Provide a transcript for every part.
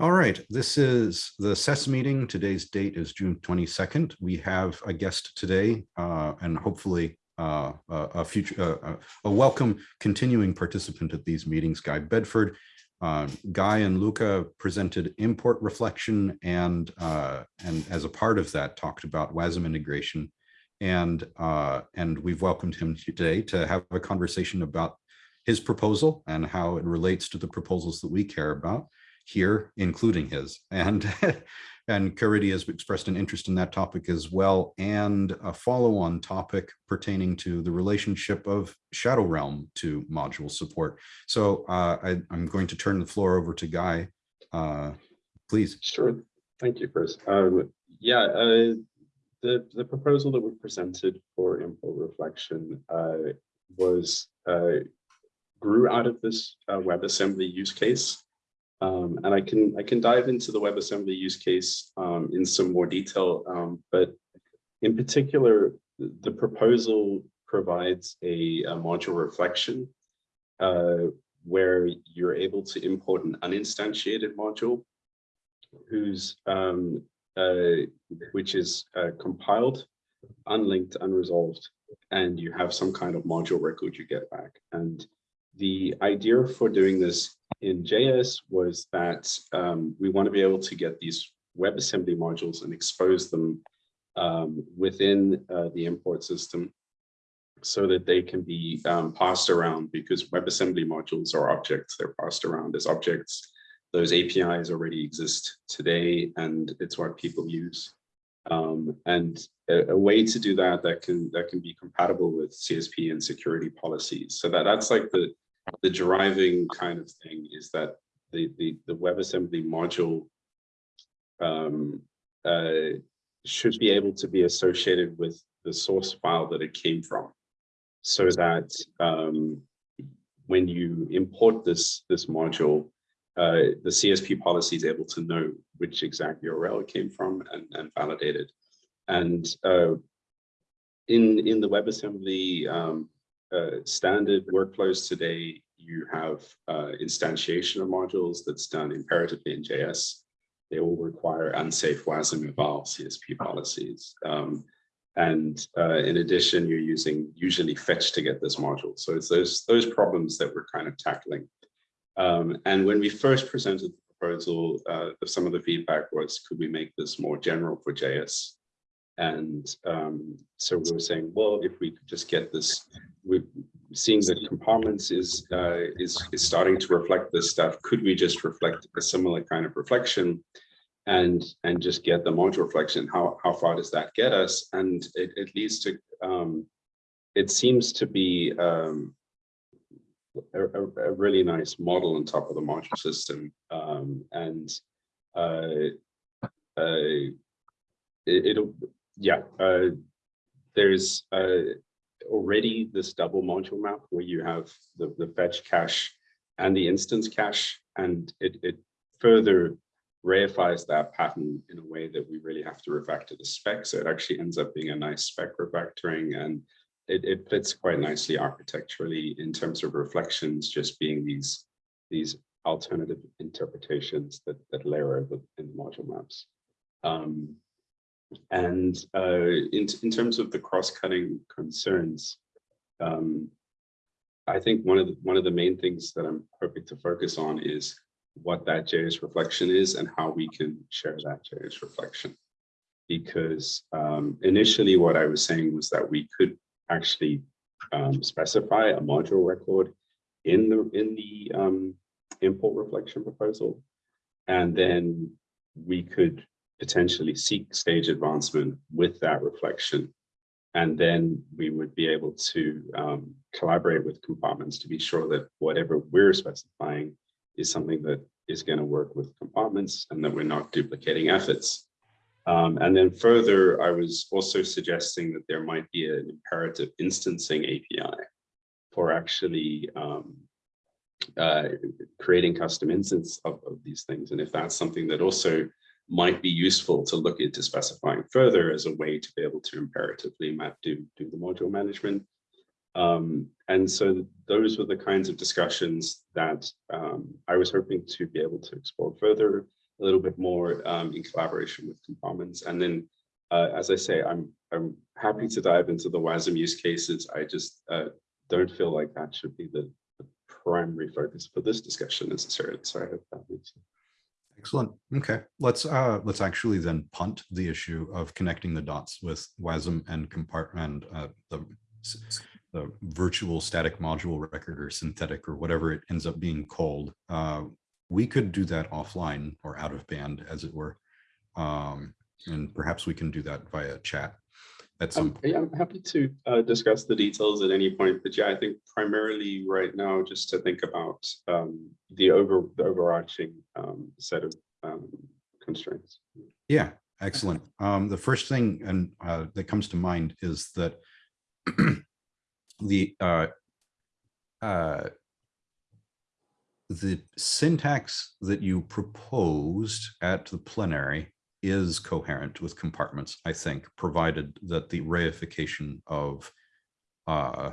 All right, this is the SES meeting. Today's date is June 22nd. We have a guest today uh, and hopefully uh, a, a future, uh, a welcome continuing participant at these meetings, Guy Bedford. Uh, Guy and Luca presented import reflection and uh, and as a part of that talked about WASM integration and uh, and we've welcomed him today to have a conversation about his proposal and how it relates to the proposals that we care about here, including his. And, and Caridy has expressed an interest in that topic as well, and a follow-on topic pertaining to the relationship of Shadow Realm to module support. So uh, I, am going to turn the floor over to Guy. Uh, please. Sure. Thank you, Chris. Um, yeah, uh, the, the proposal that we presented for import reflection uh, was uh, grew out of this uh, WebAssembly use case. Um, and I can I can dive into the WebAssembly use case um, in some more detail, um, but in particular, the proposal provides a, a module reflection uh, where you're able to import an uninstantiated module whose um, uh, which is uh, compiled, unlinked, unresolved, and you have some kind of module record you get back. And the idea for doing this in JS was that um, we want to be able to get these WebAssembly modules and expose them um, within uh, the import system so that they can be um, passed around because WebAssembly modules are objects, they're passed around as objects. Those APIs already exist today and it's what people use. Um, and a, a, way to do that that can that can be compatible with CSP and security policies. So that that's like the the driving kind of thing is that the the, the WebAssembly module um, uh, should be able to be associated with the source file that it came from, so that um, when you import this this module, uh, the CSP policy is able to know which exact URL it came from and, and validate it. And uh, in, in the WebAssembly um, uh, standard workflows today, you have uh, instantiation of modules that's done imperatively in JS. They all require unsafe WASM eval CSP policies. Um, and uh, in addition, you're using usually fetch to get this module. So it's those, those problems that we're kind of tackling. Um, and when we first presented the proposal, uh, some of the feedback was, could we make this more general for JS? And um, so we were saying, well, if we could just get this, we're seeing that compartments is, uh, is, is starting to reflect this stuff. Could we just reflect a similar kind of reflection and, and just get the module reflection? How, how far does that get us? And it, it leads to, um, it seems to be um, a, a, really nice model on top of the module system. Um, and uh, uh, it, will yeah, uh, there's uh, already this double module map where you have the, the fetch cache and the instance cache, and it, it further reifies that pattern in a way that we really have to refactor the spec. So it actually ends up being a nice spec refactoring and it, it fits quite nicely architecturally in terms of reflections, just being these, these alternative interpretations that, that layer in the module maps. Um, and uh, in, in terms of the cross-cutting concerns, um, I think one of the one of the main things that I'm hoping to focus on is what that JS reflection is and how we can share that JS reflection. Because um, initially what I was saying was that we could actually um, specify a module record in the in the um, import reflection proposal, and then we could potentially seek stage advancement with that reflection. And then we would be able to um, collaborate with compartments to be sure that whatever we're specifying is something that is going to work with compartments and that we're not duplicating efforts. Um, and then further, I was also suggesting that there might be an imperative instancing API for actually um, uh, creating custom instance of, of, these things. And if that's something that also might be useful to look into specifying further as a way to be able to imperatively map do, do the module management. Um, and so those were the kinds of discussions that um, I was hoping to be able to explore further. a little bit more um, in collaboration with compartments. And then, uh, as I say, I'm I'm happy to dive into the WASM use cases. I just uh, don't feel like that should be the, the primary focus for this discussion necessarily. So I hope. Excellent. Okay, let's uh let's actually then punt the issue of connecting the dots with WASM and compartment uh the the virtual static module record or synthetic or whatever it ends up being called. Uh, we could do that offline or out of band, as it were. Um, and perhaps we can do that via chat at some Um, yeah, I'm happy to uh, discuss the details at any point, but yeah, I think primarily right now, just to think about um, the over the overarching um, set of um, constraints. Yeah, excellent. Um, the first thing and uh, that comes to mind is that the uh, uh, the syntax that you proposed at the plenary is coherent with compartments, I think, provided that the reification of uh,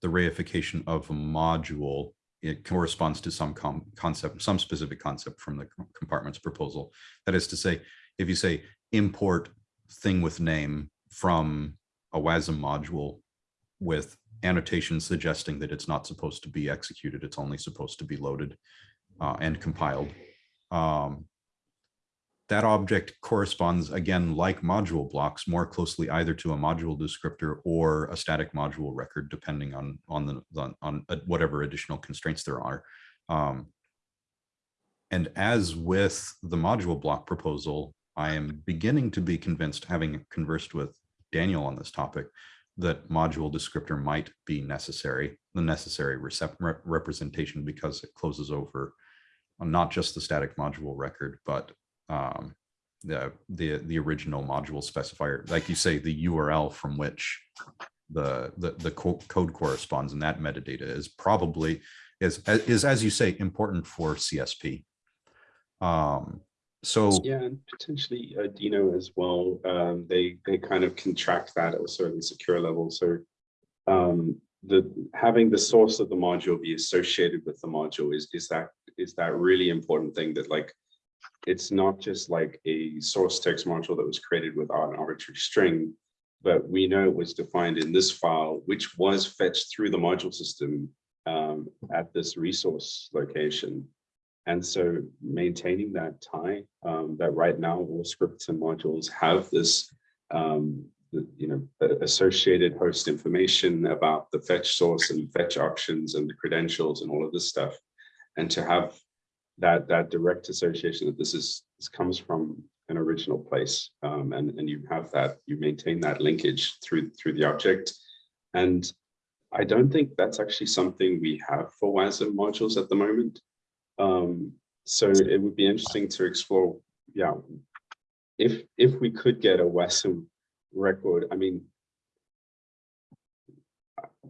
the reification of a module it corresponds to some concept, some specific concept from the compartments proposal. That is to say, if you say import thing with name from a WASM module with annotations suggesting that it's not supposed to be executed, it's only supposed to be loaded uh, and compiled. Um, that object corresponds again, like module blocks, more closely either to a module descriptor or a static module record, depending on on the on, on uh, whatever additional constraints there are. Um, and as with the module block proposal, I am beginning to be convinced, having conversed with Daniel on this topic, that module descriptor might be necessary, the necessary rep- representation because it closes over not just the static module record, but um, the the the original module specifier, like you say, the URL from which the the the co- code corresponds, and that metadata is probably is is as you say important for CSP. Um, so Yeah, and potentially uh, Deno as well. Um, they they kind of can track that at a certain secure level. So um, the having the source of the module be associated with the module is is that is that really important thing that like it's not just like a source text module that was created without an arbitrary string, but we know it was defined in this file, which was fetched through the module system um, at this resource location. And so maintaining that tie, um, that right now all scripts and modules have this, um, the, you know, associated host information about the fetch source and fetch options and the credentials and all of this stuff. And to have that that direct association that this is this comes from an original place um, and and you have that you maintain that linkage through through the object. And I don't think that's actually something we have for WASM modules at the moment. Um, so it would be interesting to explore yeah if if we could get a WASM record I mean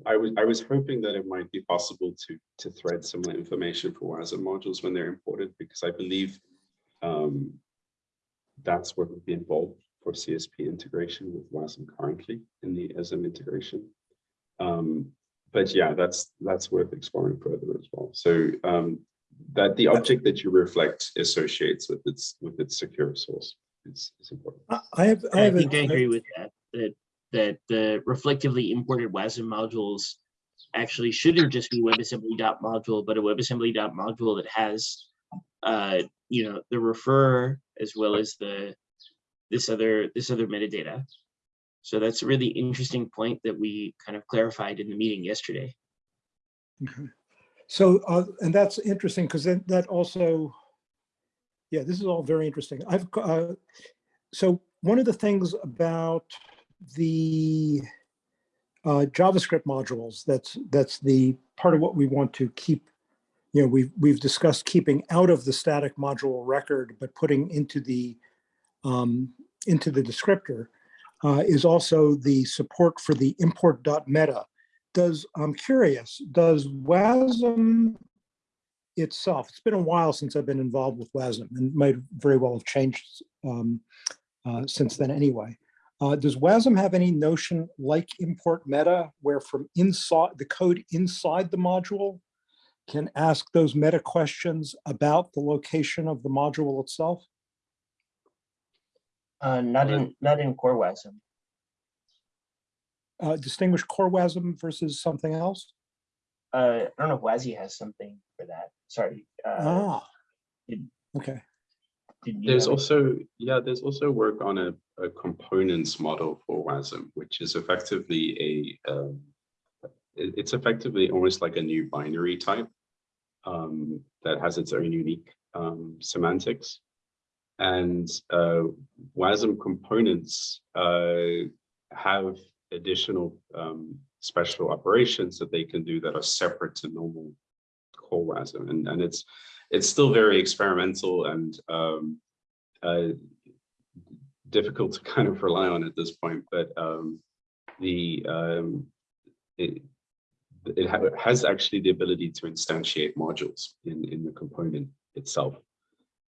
I was I was hoping that it might be possible to to thread similar information for WASM modules when they're imported because I believe um, that's what would be involved for CSP integration with WASM currently in the ESM integration. Um, but yeah, that's that's worth exploring further as well. So um, that the object that you reflect associates with its with its secure source is, is important. I- I have, I I have, think I a- agree with that, that, that the reflectively imported WASM modules actually shouldn't just be WebAssembly dot module, but a WebAssembly dot module that has, uh, you know, the refer as well as the, this other, this other metadata. So that's a really interesting point that we kind of clarified in the meeting yesterday. okay. so, uh, and that's interesting because then that also, yeah, this is all very interesting. I've, uh, so one of the things about the uh, JavaScript modules, that's, that's the part of what we want to keep, you know, we've, we've discussed keeping out of the static module record, but putting into the, um, into the descriptor, uh, is also the support for the import.meta. Does, I'm curious, does WASM itself, it's been a while since I've been involved with WASM and might very well have changed um, uh, since then anyway. Uh, does WASM have any notion like import meta where from inside the code inside the module can ask those meta questions about the location of the module itself? Uh, not in, not in core WASM. Uh, distinguish core WASM versus something else? Uh, I don't know if WASI has something for that. Sorry. Uh, Ah, did- okay. did There's have also, yeah, there's also work on a, a components model for WASM, which is effectively a, um, it's effectively almost like a new binary type um, that has its own unique um, semantics. And uh, WASM components uh, have additional um, special operations that they can do that are separate to normal core WASM. And, and it's, it's still very experimental and um, uh, difficult to kind of rely on at this point, but um, the um, it, it ha has actually the ability to instantiate modules in, in the component itself.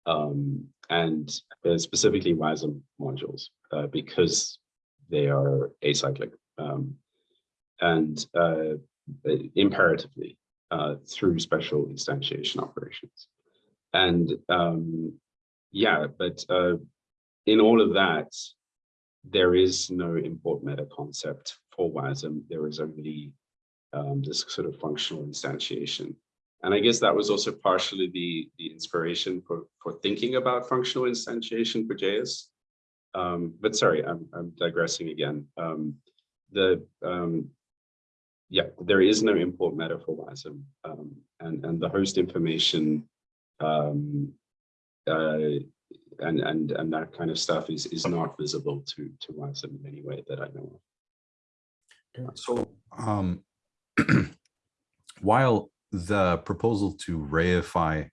Um, and uh, specifically WASM modules, uh, because they are acyclic um, and uh, imperatively uh, through special instantiation operations. And um, yeah, but uh, in all of that, there is no import meta concept for WASM. There is only um, this sort of functional instantiation. And I guess that was also partially the, the inspiration for, for thinking about functional instantiation for JS. Um, but sorry, I'm, I'm digressing again. Um, the um, yeah, there is no import meta for WASM, um, and and the host information um, uh, and and and that kind of stuff is is not visible to to WASM in any way that I know of. So um, while the proposal to reify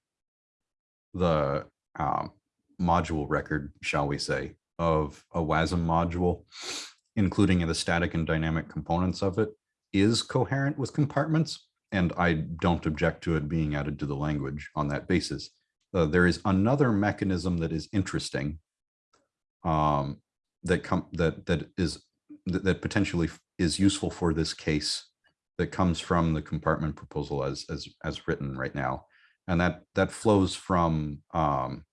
the um, module record, shall we say, of a WASM module, including the static and dynamic components of it, is coherent with compartments, and I don't object to it being added to the language on that basis. Uh, there is another mechanism that is interesting um, that come that that is that, that potentially is useful for this case that comes from the compartment proposal as as as written right now, and that that flows from um,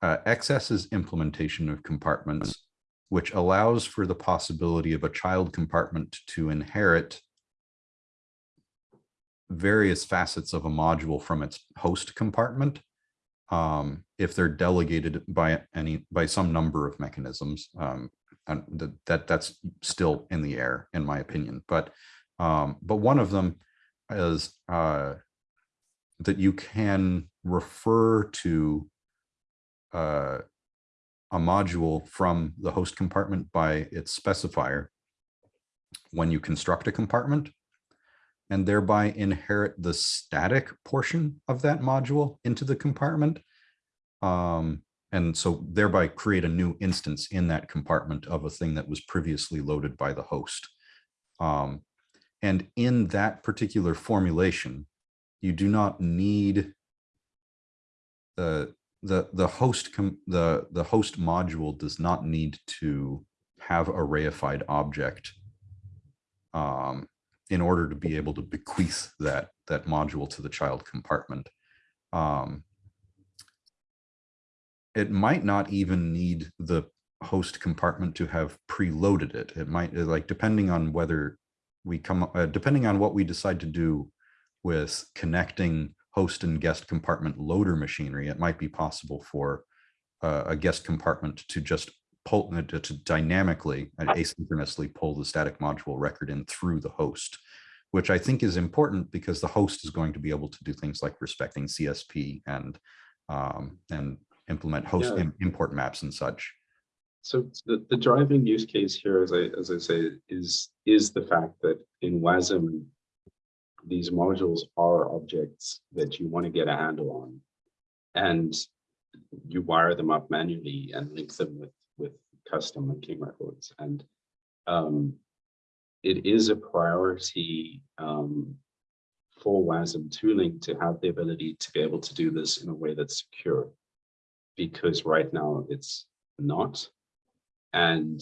uh, XS's implementation of compartments, which allows for the possibility of a child compartment to inherit various facets of a module from its host compartment um, if they're delegated by any by some number of mechanisms. Um, and th- that that's still in the air, in my opinion. But um, but one of them is uh, that you can refer to uh, a module from the host compartment by its specifier when you construct a compartment and thereby inherit the static portion of that module into the compartment. Um, and so thereby create a new instance in that compartment of a thing that was previously loaded by the host. Um, and in that particular formulation, you do not need the the the host the the host module does not need to have a reified object um, in order to be able to bequeath that that module to the child compartment. Um, it might not even need the host compartment to have preloaded it. It might like depending on whether we come uh, depending on what we decide to do with connecting host and guest compartment loader machinery, it might be possible for uh, a guest compartment to just pull uh, to, dynamically and asynchronously pull the static module record in through the host, which I think is important because the host is going to be able to do things like respecting CSP and um, and implement host Yeah. im- import maps and such. So the, the driving use case here, as I as I say, is is the fact that in WASM, these modules are objects that you want to get a handle on, and you wire them up manually and link them with with custom and linking records. And um, it is a priority um, for WASM tooling to have the ability to be able to do this in a way that's secure, because right now it's not. And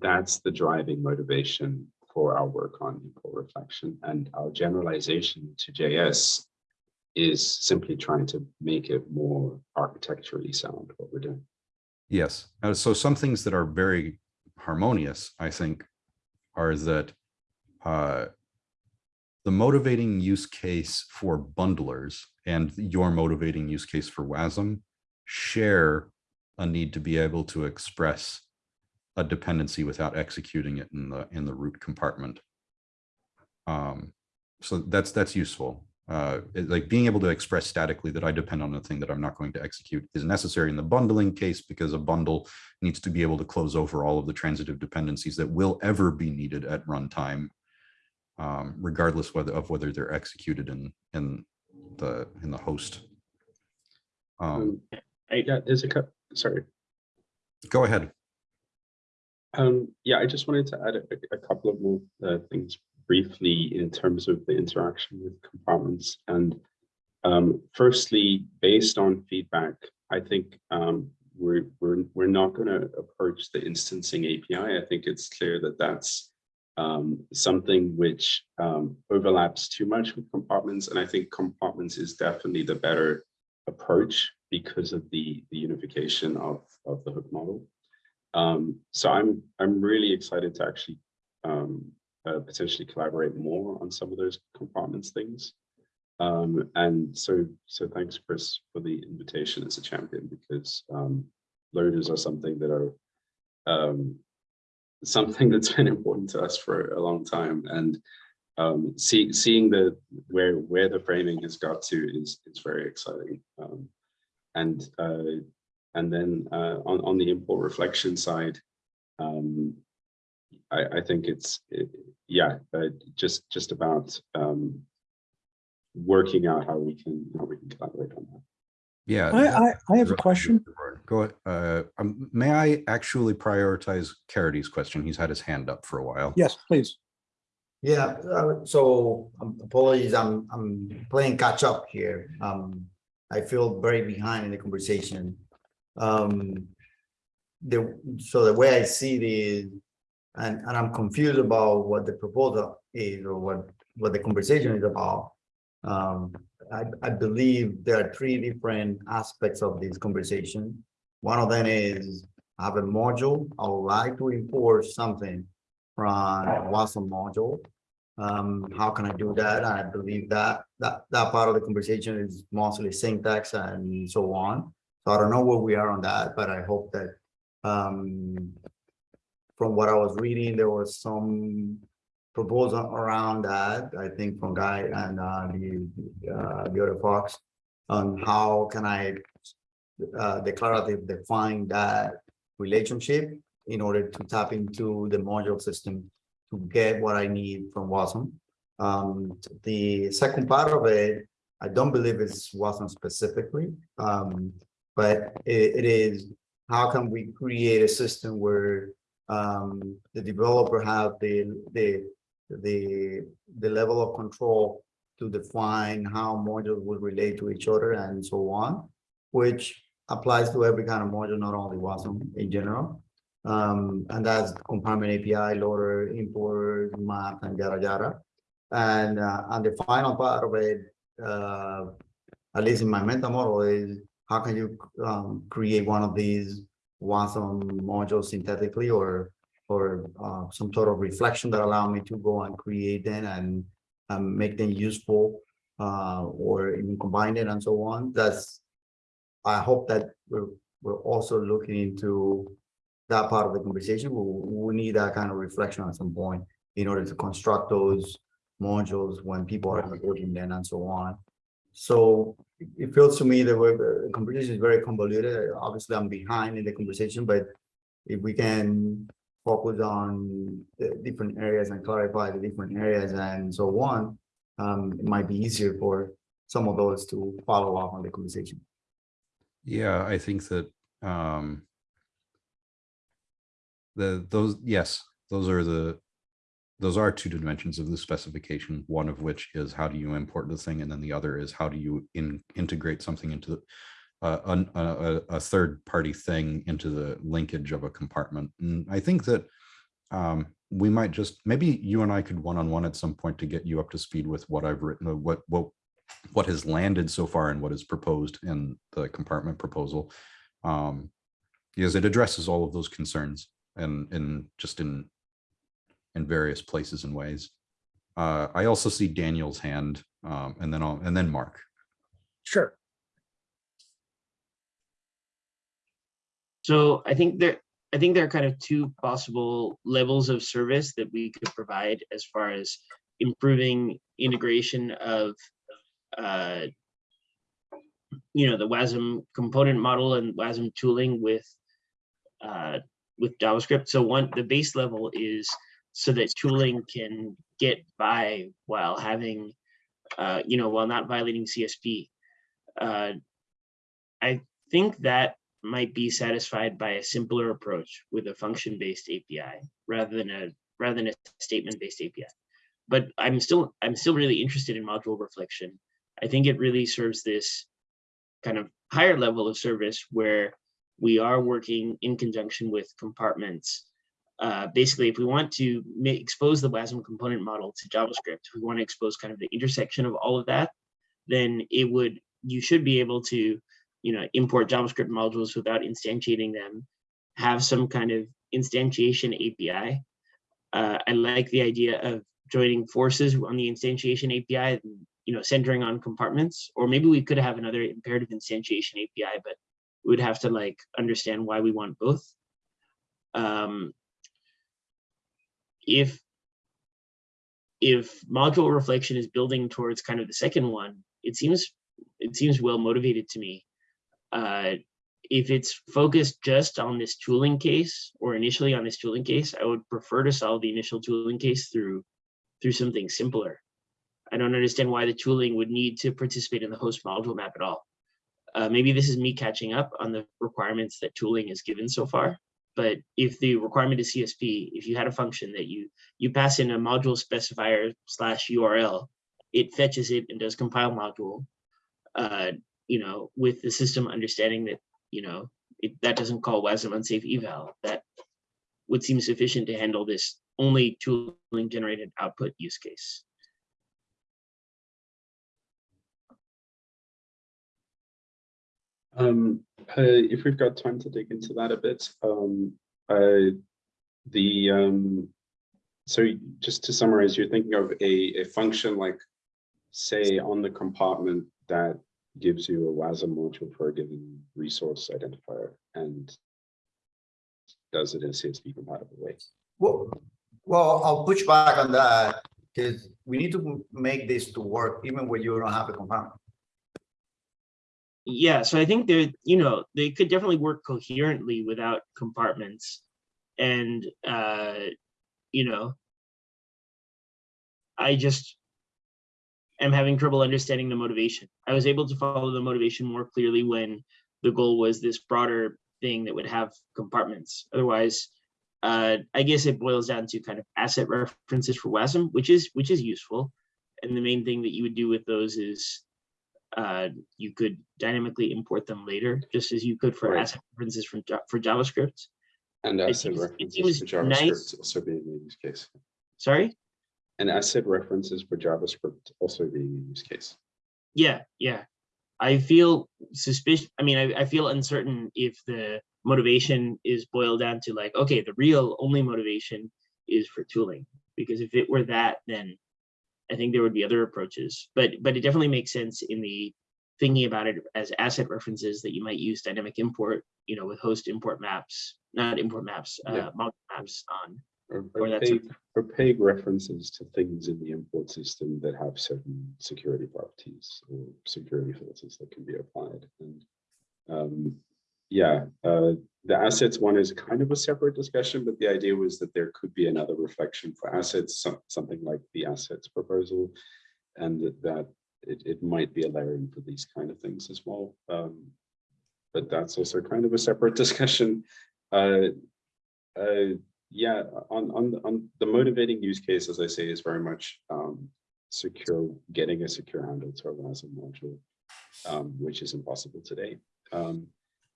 that's the driving motivation for our work on import reflection and our generalization to JS is simply trying to make it more architecturally sound what we're doing. Yes, uh, so some things that are very harmonious, I think, are that uh, the motivating use case for bundlers and your motivating use case for WASM share a need to be able to express a dependency without executing it in the in the root compartment. Um, so that's that's useful. Uh, like being able to express statically that I depend on a thing that I'm not going to execute is necessary in the bundling case because a bundle needs to be able to close over all of the transitive dependencies that will ever be needed at runtime, um, regardless whether of whether they're executed in in the in the host. Um, Um, I- yeah, there's a sorry. go ahead. Um, yeah, I just wanted to add a, a couple of more uh, things briefly in terms of the interaction with compartments. And um, firstly, based on feedback, I think um, we're, we're, we're not going to approach the instancing API. I think it's clear that that's um, something which um, overlaps too much with compartments. And I think compartments is definitely the better approach because of the, the unification of, of the hook model. Um, so I'm I'm really excited to actually um, uh, potentially collaborate more on some of those compartments things. Um, and so so thanks, Chris, for the invitation as a champion because um, loaders are something that are um, something that's been important to us for a long time. And um, see, seeing the where where the framing has got to is is very exciting. Um, and uh, and then uh, on, on the import reflection side, um, I, I think it's, it, yeah, uh, just just about um, working out how we can how we can collaborate on that. Yeah. I, I, I have a question. Go, ahead. uh, um, may I actually prioritize Caridy's question? He's had his hand up for a while. Yes, please. Yeah, uh, so um, apologies, I'm, I'm playing catch up here. Um, I feel very behind in the conversation. Um, the, so the way I see it is, and, and I'm confused about what the proposal is or what, what the conversation is about. Um, I, I believe there are three different aspects of this conversation. One of them is I have a module, I would like to import something from WASM module. Um, how can I do that? I believe that that that part of the conversation is mostly syntax and so on. So I don't know where we are on that, but I hope that um, from what I was reading, there was some proposal around that, I think from Guy and uh, the uh, the other folks on how can I uh, declarative define that relationship in order to tap into the module system to get what I need from WASM. Um, the second part of it, I don't believe it's WASM specifically, um, but it, it is how can we create a system where um, the developer have the the the the level of control to define how modules will relate to each other and so on, which applies to every kind of module, not only WASM in general. Um, and that's compartment API, loader, import, map, and yada yada. And uh, and the final part of it, uh, at least in my mental model, is how can you um, create one of these WASM modules synthetically or or uh, some sort of reflection that allow me to go and create them and um, make them useful uh, or even combine it and so on. That's I hope that we're we're also looking into that part of the conversation. We, we need that kind of reflection at some point in order to construct those modules when people are working them and so on. So it- feels to me that we're, the conversation is very convoluted. Obviously, I'm behind in the conversation, but if we can focus on the different areas and clarify the different areas and so on, um, it might be easier for some of those to follow up on the conversation. Yeah, I think that um the those yes, those are the those are two dimensions of the specification, one of which is how do you import the thing, and then the other is how do you in integrate something into the uh, a, a, a third party thing into the linkage of a compartment. And I think that um, we might just maybe you and I could one on one at some point to get you up to speed with what I've written, uh, what what what has landed so far and what is proposed in the compartment proposal. Um, because it addresses all of those concerns and, and just in, in various places and ways. Uh, I also see Daniel's hand, um, and then I'll, and then Mark. Sure. So I think there, I think there are kind of two possible levels of service that we could provide as far as improving integration of, uh, you know, the WASM component model and WASM tooling with, uh, with JavaScript. So one, the base level is so that tooling can get by while having, uh, you know, while not violating CSP. Uh, I think that might be satisfied by a simpler approach with a function-based API rather than a rather than a statement-based API. But I'm still I'm still really interested in module reflection. I think it really serves this kind of higher level of service where we are working in conjunction with compartments. Uh, basically, if we want to expose the WASM component model to JavaScript, if we want to expose kind of the intersection of all of that, then it would you should be able to you know, import JavaScript modules without instantiating them, have some kind of instantiation API. Uh, I like the idea of joining forces on the instantiation API, you know, centering on compartments, or maybe we could have another imperative instantiation API, but we would have to like understand why we want both. Um, if if module reflection is building towards kind of the second one, it seems it seems well motivated to me uh, if it's focused just on this tooling case or initially on this tooling case, I would prefer to solve the initial tooling case through through something simpler. I don't understand why the tooling would need to participate in the host module map at all. Uh, maybe this is me catching up on the requirements that tooling has given so far. But if the requirement is CSP, if you had a function that you you pass in a module specifier slash URL, it fetches it and does compile module. Uh, you know, with the system understanding that, you know, it, that doesn't call WASM unsafe eval, that would seem sufficient to handle this only tooling generated output use case. Um, uh, if we've got time to dig into that a bit, um, uh, the um, so just to summarize, you're thinking of a, a function like, say, on the compartment that gives you a WASM module for a given resource identifier and does it in a CSP compatible way. Well, well, I'll push back on that because we need to make this to work even when you don't have a compartment. Yeah, so I think they're, you know, they could definitely work coherently without compartments. And, uh, you know, I just am having trouble understanding the motivation. I was able to follow the motivation more clearly when the goal was this broader thing that would have compartments. Otherwise, uh, I guess it boils down to kind of asset references for WASM, which is which is useful. And the main thing that you would do with those is uh, you could dynamically import them later, just as you could for Right. asset references from for JavaScript. And asset references for JavaScript nice. also being a use case. Sorry. And asset references for JavaScript also being a use case. Yeah, yeah. I feel suspicious. I mean, I, I feel uncertain if the motivation is boiled down to like, okay, the real only motivation is for tooling. Because if it were that, then I think there would be other approaches. But but it definitely makes sense in the thinking about it as asset references that you might use dynamic import, you know, with host import maps, not import maps, Yeah. uh, module maps on. Or Or that's a- opaque, opaque references to things in the import system that have certain security properties or security filters that can be applied. And um, yeah, uh, the assets one is kind of a separate discussion, but the idea was that there could be another reflection for assets, some, something like the assets proposal, and that, it, it might be a layering for these kind of things as well. Um, but that's also kind of a separate discussion. Uh, uh, yeah, on, on, on the motivating use case, as I say, is very much um, secure, getting a secure handle to a WASM module, um, which is impossible today. Um,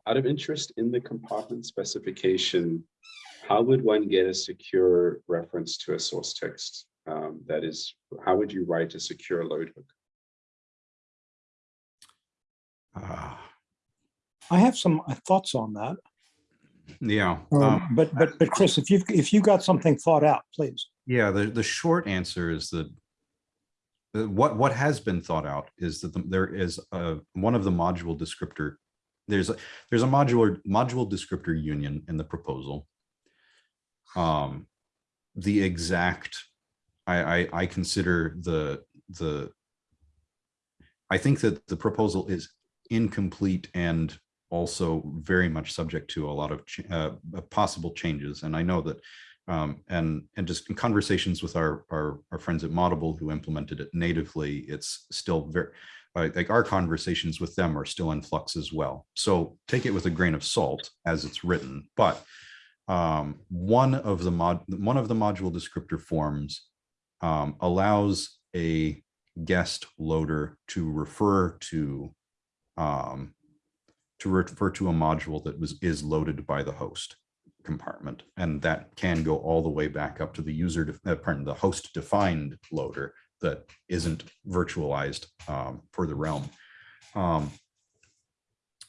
out of interest in the compartment specification, how would one get a secure reference to a source text? Um, that is, how would you write a secure load hook? Uh, I have some uh, thoughts on that. Yeah, Um, um, But, but, but Chris, if you've, if you got something thought out, please. yeah, the, the short answer is that uh, what, what has been thought out is that the- there is a, one of the module descriptor, there's, a there's a modular, module descriptor union in the proposal. Um, the exact, I, I, I consider the, the, I think that the proposal is incomplete and also very much subject to a lot of uh, uh, possible changes. And I know that, um, and, and just in conversations with our, our, our friends at Moddable who implemented it natively, it's still very, like, like our conversations with them are still in flux as well. So take it with a grain of salt as it's written, but um, one of the mod, one of the module descriptor forms um, allows a guest loader to refer to um, to refer to a module that was is loaded by the host compartment, and that can go all the way back up to the user, uh, pardon, the host defined loader that isn't virtualized um, for the realm. Um,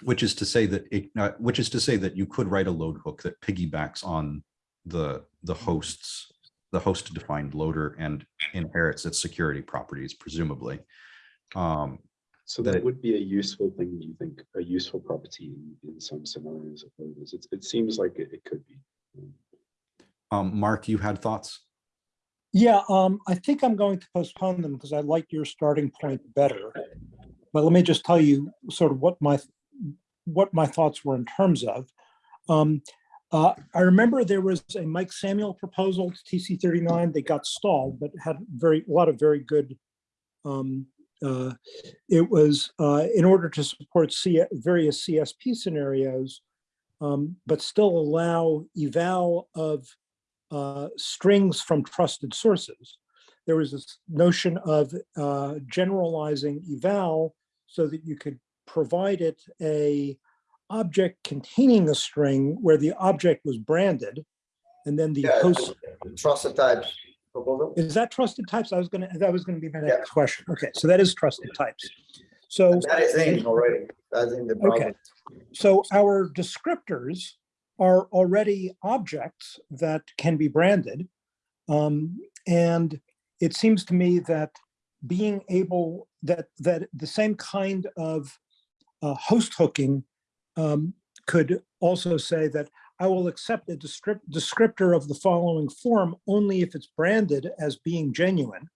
which is to say that it, uh, which is to say that you could write a load hook that piggybacks on the the host's the host defined loader and inherits its security properties, presumably. Um, So that that would be a useful thing, you think, a useful property in, in some scenarios of loaders. It, it seems like it, it could be. um, Mark, you had thoughts? Yeah, um, I think I'm going to postpone them because I like your starting point better. But let me just tell you sort of what my, what my thoughts were in terms of. Um, uh, I remember there was a Mike Samuel proposal, to TC thirty-nine, they got stalled, but had very, a lot of very good. Um, uh, it was, uh, in order to support C, various CSP scenarios, um, but still allow eval of uh, strings from trusted sources. There was this notion of uh, generalizing eval so that you could provide it a object containing a string where the object was branded. And then the Yeah, host, Trusted types is that trusted types? I was gonna, that was gonna be my Yeah. next question. Okay, so that is trusted types. So That is in already, that's in the. Okay. So our descriptors are already objects that can be branded. Um, and it seems to me that being able, that, that the same kind of uh, host hooking um, could also say that I will accept a descriptor of the following form only if it's branded as being genuine.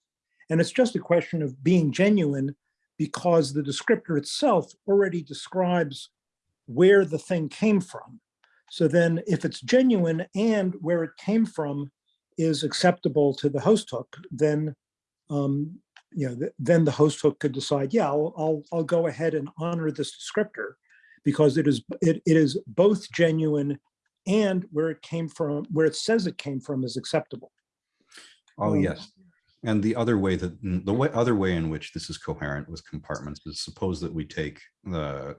And it's just a question of being genuine because the descriptor itself already describes where the thing came from. So then if it's genuine and where it came from is acceptable to the host hook, then um, you know, th- then the host hook could decide, yeah, I'll, I'll, I'll go ahead and honor this descriptor because it is, it, it is both genuine and where it came from, where it says it came from is acceptable. Oh, Um, yes. And the other way that, the way, other way in which this is coherent with compartments is suppose that we take the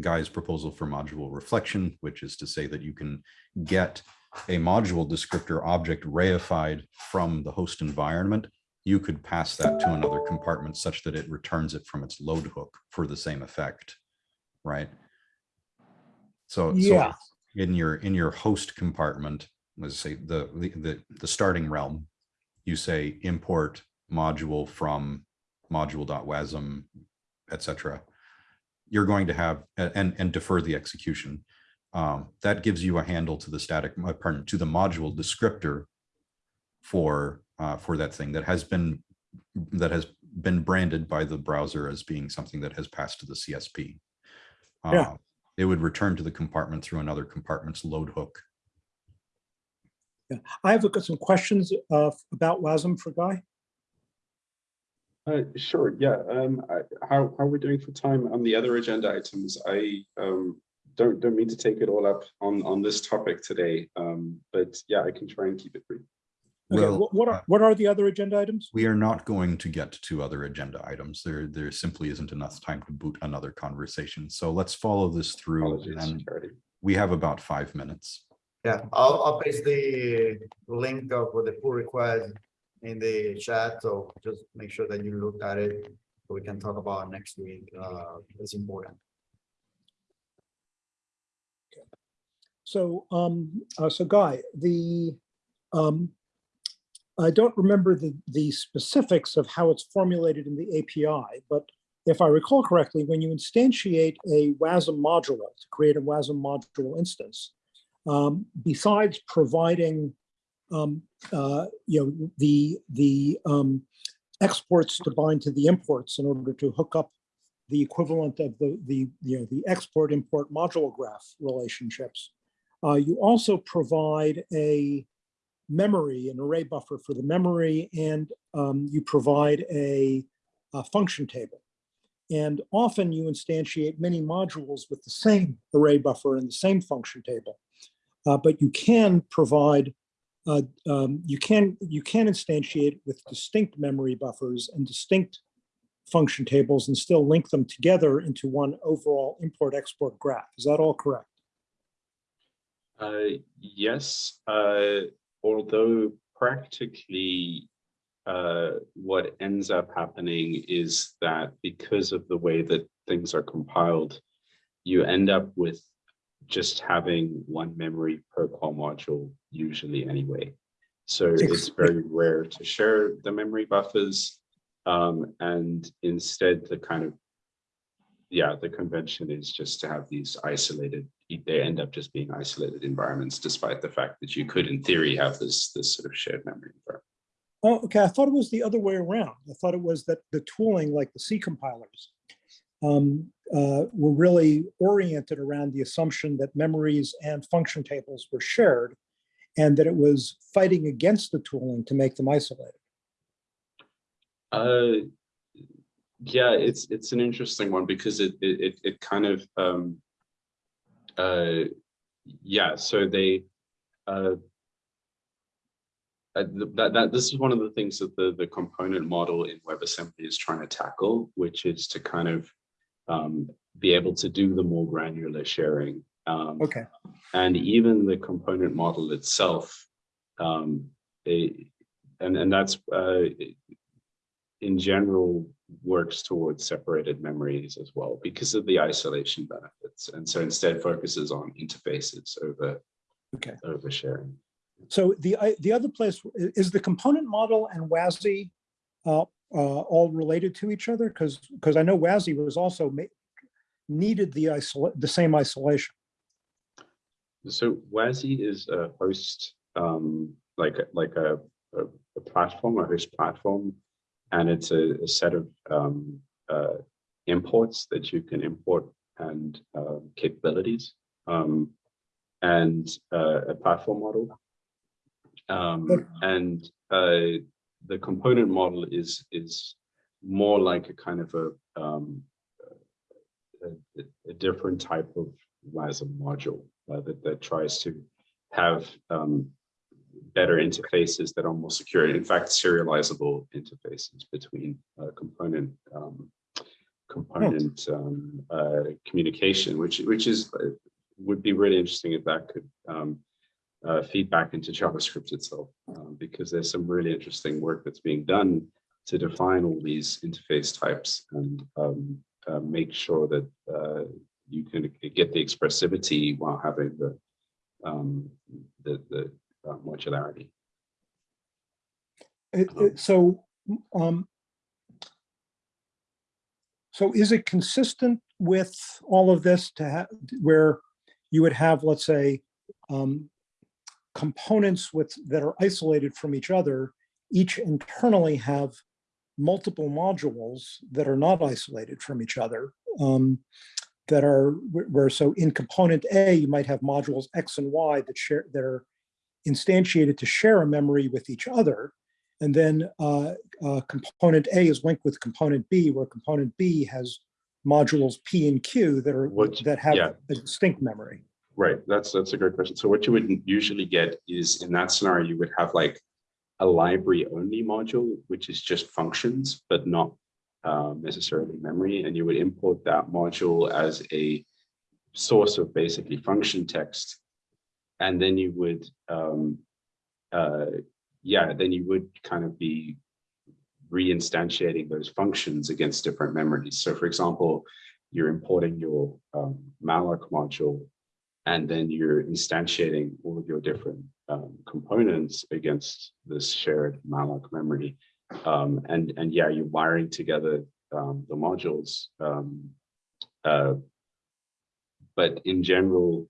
guy's proposal for module reflection, which is to say that you can get a module descriptor object reified from the host environment. You could pass that to another compartment such that it returns it from its load hook for the same effect, right? So, so Yeah. in your, in your host compartment, let's say the, the, the, the starting realm, you say import module from module.wasm, et cetera. You're going to have, and, and defer the execution. Um, that gives you a handle to the static, uh, pardon, to the module descriptor for, uh, for that thing that has been, that has been branded by the browser as being something that has passed to the CSP. Yeah. Uh, It would return to the compartment through another compartment's load hook. Yeah. I have got some questions uh, about WASM for Guy. Uh, sure, yeah, um, I, how, how we're doing for time on the other agenda items, I, um, don't, don't mean to take it all up on, on this topic today, um, but yeah, I can try and keep it brief. Okay, Well, what- what uh, are, what are the other agenda items? We are not going to get to other agenda items. There, there simply isn't enough time to boot another conversation. So let's follow this through and we have about five minutes. Yeah, I'll, I'll paste the link of the pull request in the chat, so just make sure that you look at it. we can talk about next week, uh, is important. So, um, uh, so Guy, the, um, I don't remember the, the specifics of how it's formulated in the API, but if I recall correctly, when you instantiate a WASM module to create a WASM module instance, um, besides providing, um, uh, you know, the, the, um, exports to bind to the imports in order to hook up the equivalent of the, the, you know, the export import module graph relationships. Uh, you also provide a memory, an array buffer for the memory, and um, you provide a, a function table. And often you instantiate many modules with the same array buffer and the same function table. Uh, but you can provide, uh, um, you can you can instantiate with distinct memory buffers and distinct function tables and still link them together into one overall import-export graph. Is that all correct? Uh, yes, uh, although practically uh, what ends up happening is that because of the way that things are compiled, you end up with just having one memory per core module usually anyway. So it's very rare to share the memory buffers. Um, and instead the kind of, yeah, the convention is just to have these isolated, they end up just being isolated environments, despite the fact that you could in theory have this, this sort of shared memory environment. Oh, okay. I thought it was the other way around. I thought it was that the tooling, like the C compilers, um, uh, were really oriented around the assumption that memories and function tables were shared, and that it was fighting against the tooling to make them isolated. Uh, yeah, it's it's an interesting one because it it it, kind of um, uh, yeah. So they uh, uh, that that this is one of the things that the the component model in WebAssembly is trying to tackle, which is to kind of um, be able to do the more granular sharing. Um, Okay. and even the component model itself um it- and and that's uh in general works towards separated memories as well because of the isolation benefits and so instead focuses on interfaces over Okay. over sharing So the the other place is the component model and WASI uh, uh, all related to each other? Because because I know WASI was also needed the isolate the same isolation. so WASI is a host um like like a a, a platform a host platform and it's a, a set of um uh imports that you can import and uh, capabilities um and uh, a platform model um and uh the component model is is more like a kind of a um a, a- different type of WASM module uh, that, that tries to have um, better interfaces that are more secure. In fact, serializable interfaces between uh, component um, component um, uh, communication, which which is uh, would be really interesting if that could um, uh, feed back into JavaScript itself, um, because there's some really interesting work that's being done to define all these interface types and um, uh, make sure that uh, you can get the expressivity while having the um, the, the uh, modularity. It- Um, it- So, um, so is it consistent with all of this to have, where you would have, let's say, um, components with, that are isolated from each other, each internally have multiple modules that are not isolated from each other. um, That are, where, so in component A, you might have modules X and Y that share, that are instantiated to share a memory with each other. And then uh, uh, component A is linked with component B, where component B has modules P and Q that are, What- that have yeah. a distinct memory. Right, that's that's a great question. So what you would usually get is in that scenario, you would have like a library only module, which is just functions, but not um, necessarily memory. And you would import that module as a source of basically function text. And then you would, um, uh, yeah, then you would kind of be reinstantiating those functions against different memories. So for example, you're importing your um, malloc module, and then you're instantiating all of your different um, components against this shared malloc memory. Um, and, and yeah, you're wiring together um, the modules. Um, uh, but in general,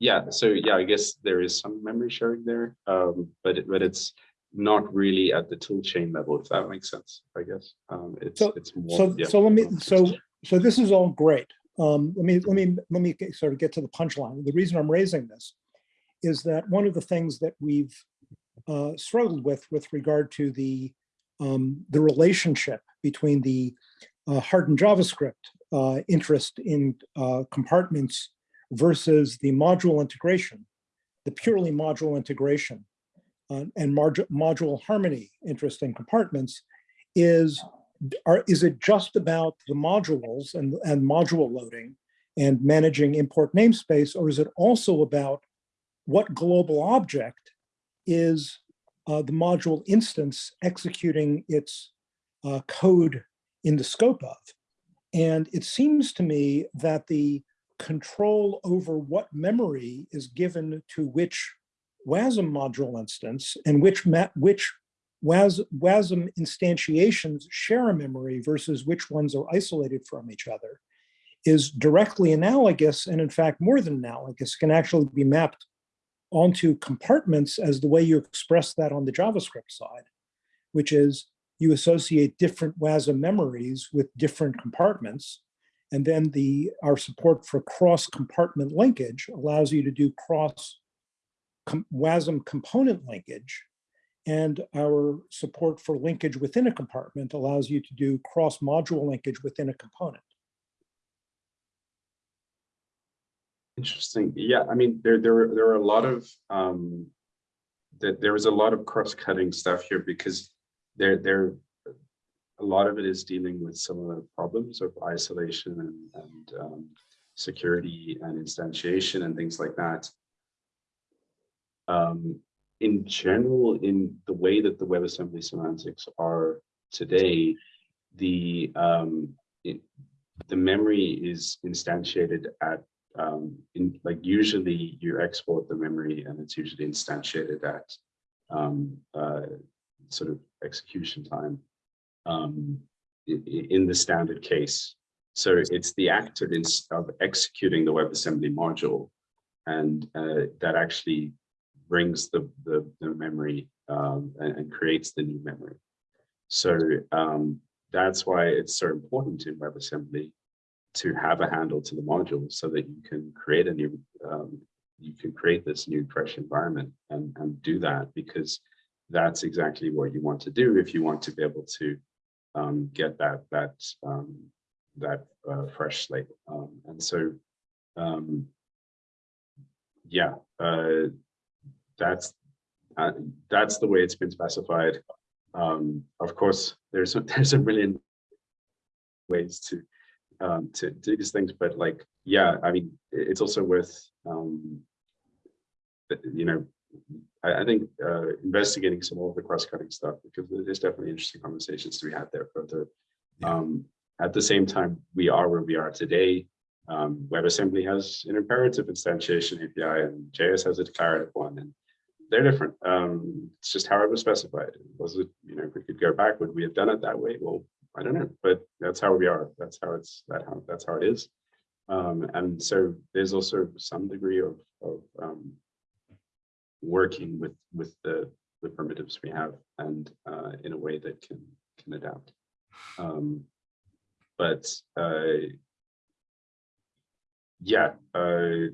yeah, so yeah, I guess there is some memory sharing there, um, but, it, but it's not really at the tool chain level, if that makes sense, I guess. Um, it's, So- it's more. So, yeah. so let me, so, so this is all great. Um, let me, let me, let me get- sort of get to the punchline. The reason I'm raising this is that one of the things that we've uh, struggled with, with regard to the, um, the relationship between the uh, hardened JavaScript uh, interest in uh, compartments versus the module integration, the purely module integration uh, and modu- module harmony interest in compartments is are, is it just about the modules and, and module loading and managing import namespace, or is it also about what global object is uh, the module instance executing its uh, code in the scope of? And it seems to me that the control over what memory is given to which WASM module instance and which, which WAS, WASM instantiations share a memory versus which ones are isolated from each other is directly analogous and in fact more than analogous can actually be mapped onto compartments as the way you express that on the JavaScript side, which is you associate different WASM memories with different compartments. And then the our support for cross compartment linkage allows you to do cross com- WASM component linkage and our support for linkage within a compartment allows you to do cross-module linkage within a component. Interesting. Yeah, I mean, there, there, are- there are a lot of, um, that there is a lot of cross-cutting stuff here because there, there, a lot of it is dealing with the problems of isolation and, and um, security and instantiation and things like that. Um, in general, in the way that the WebAssembly semantics are today, the um, it, the memory is instantiated at um, in like usually you export the memory and it's usually instantiated at um, uh, sort of execution time um, in the standard case. So it's the act of, of executing the WebAssembly module and uh, that actually brings the, the, the memory um, and, and creates the new memory. So um, that's why it's so important in WebAssembly to have a handle to the module so that you can create a new, um, you can create this new fresh environment and, and do that because that's exactly what you want to do if you want to be able to um, get that, that, um, that uh, fresh slate. Um, and so, um, yeah, uh, that's, uh, that's the way it's been specified. Um, of course, there's, a- there's a million ways to um, to do these things, but like, yeah, I mean, it's also worth, um, you know, I, I think uh, investigating some of the cross-cutting stuff because there's definitely interesting conversations to be had there further. Yeah. Um, at the same time, we are where we are today. Um, WebAssembly has an imperative instantiation API and JS has a declarative one, and they're different. Um, it's just how it was specified. Was it, you know, if we could go back, would we have done it that way? Well, I don't know, but that's how we are. That's how it's that how that's how it is. Um, and so there's also some degree of of um, working with with the the primitives we have and uh, in a way that can can adapt. Um, but uh, yeah, uh,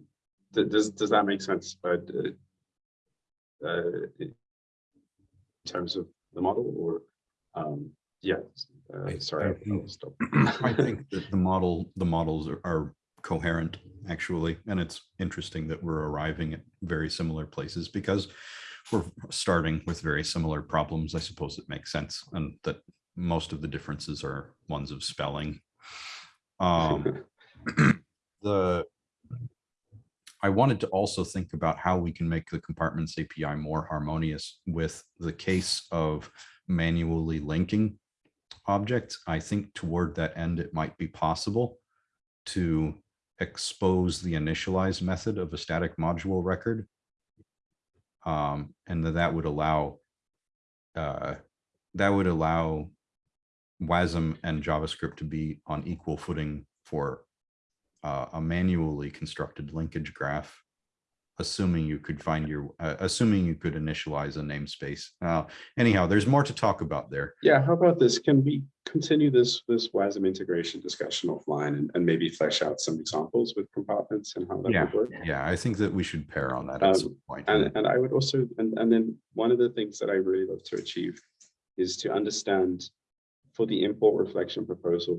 th- does does that make sense? But uh, in terms of the model, or um, yeah, uh, sorry, I think- stop. I think that the model, the models are, are coherent, actually, and it's interesting that we're arriving at very similar places because we're starting with very similar problems. I suppose it makes sense, and that most of the differences are ones of spelling. Um, the I wanted to also think about how we can make the compartments API more harmonious with the case of manually linking objects. I think toward that end, it might be possible to expose the initialize method of a static module record. Um, and that that would allow uh, that would allow WASM and JavaScript to be on equal footing for uh, a manually constructed linkage graph, assuming you could find your, uh, assuming you could initialize a namespace. Uh, anyhow, there's more to talk about there. Yeah, how about this? Can we continue this, this WASM integration discussion offline and, and maybe flesh out some examples with compartments and how that Yeah. would work? Yeah, I think that we should pair on that Um, at some point. And, and I would also, and, and then one of the things that I really love to achieve is to understand for the import reflection proposal,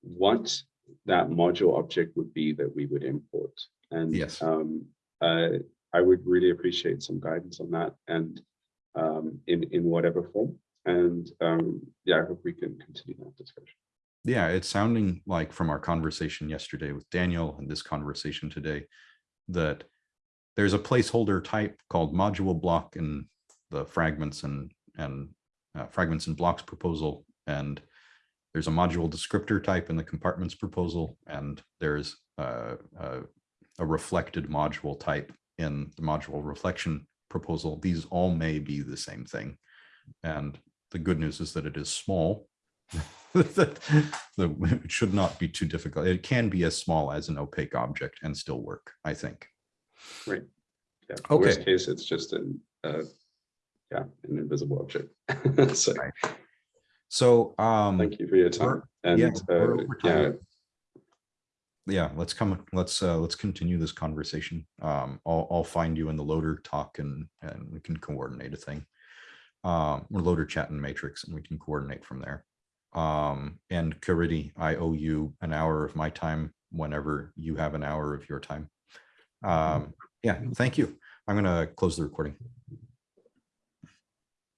what that module object would be that we would import. And Yes. um, uh, I would really appreciate some guidance on that and um, in, in whatever form. And um, yeah, I hope we can continue that discussion. Yeah, it's sounding like from our conversation yesterday with Daniel and this conversation today, that there's a placeholder type called module block in the fragments and, and uh, fragments and blocks proposal. And there's a module descriptor type in the compartments proposal, and there's uh, uh, a reflected module type in the module reflection proposal. These all may be the same thing. And the good news is that it is small. that that it should not be too difficult. It can be as small as an opaque object and still work, I think. Right. Yeah, Okay. Worst case, it's just an, uh, yeah, an invisible object. So Right. So, um, thank you for your time. And yeah, uh, yeah, yeah, let's come, let's, uh, let's continue this conversation. Um, I'll, I'll find you in the loader talk and, and we can coordinate a thing. Um, or loader chat and matrix and we can coordinate from there. Um, and Caridy, I owe you an hour of my time whenever you have an hour of your time. Um, yeah, thank you. I'm gonna close the recording.